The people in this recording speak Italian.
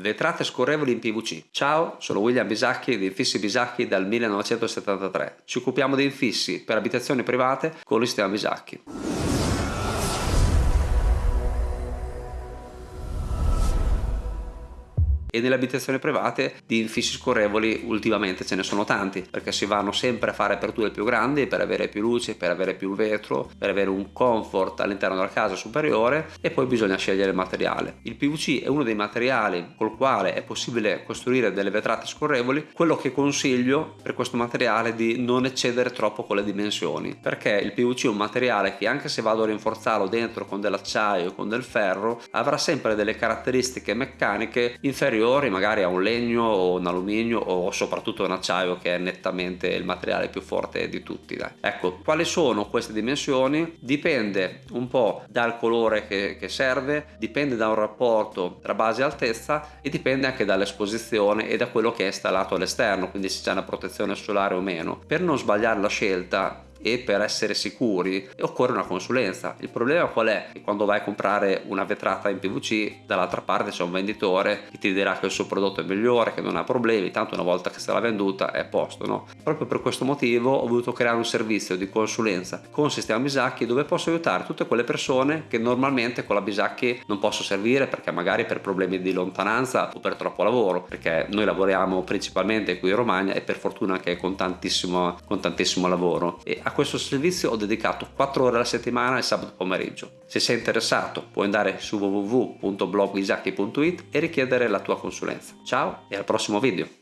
Vetrate scorrevoli in PVC. Ciao, sono William Bisacchi di Infissi Bisacchi dal 1973. Ci occupiamo di infissi per abitazioni private con il sistema Bisacchi. E nelle abitazioni private di infissi scorrevoli ultimamente ce ne sono tanti perché si vanno sempre a fare aperture più grandi per avere più luce, per avere più vetro, per avere un comfort all'interno della casa superiore e poi bisogna scegliere il materiale. Il PVC è uno dei materiali col quale è possibile costruire delle vetrate scorrevoli, quello che consiglio per questo materiale è di non eccedere troppo con le dimensioni perché il PVC è un materiale che anche se vado a rinforzarlo dentro con dell'acciaio con del ferro avrà sempre delle caratteristiche meccaniche inferiori superiori magari a un legno o un alluminio o soprattutto un acciaio che è nettamente il materiale più forte di tutti dai. ecco quali sono queste dimensioni dipende un po' dal colore che, che serve dipende da un rapporto tra base e altezza e dipende anche dall'esposizione e da quello che è installato all'esterno quindi se c'è una protezione solare o meno per non sbagliare la scelta e per essere sicuri occorre una consulenza. Il problema qual è? Che quando vai a comprare una vetrata in PVC dall'altra parte c'è un venditore che ti dirà che il suo prodotto è migliore, che non ha problemi, tanto una volta che l'ha venduta è a posto. No? Proprio per questo motivo ho voluto creare un servizio di consulenza con sistema Bisacchi dove posso aiutare tutte quelle persone che normalmente con la Bisacchi non posso servire perché magari per problemi di lontananza o per troppo lavoro perché noi lavoriamo principalmente qui in Romagna e per fortuna anche con tantissimo, con tantissimo lavoro e a questo servizio ho dedicato 4 ore alla settimana il sabato pomeriggio. Se sei interessato puoi andare su www.blogisacchi.it e richiedere la tua consulenza. Ciao e al prossimo video!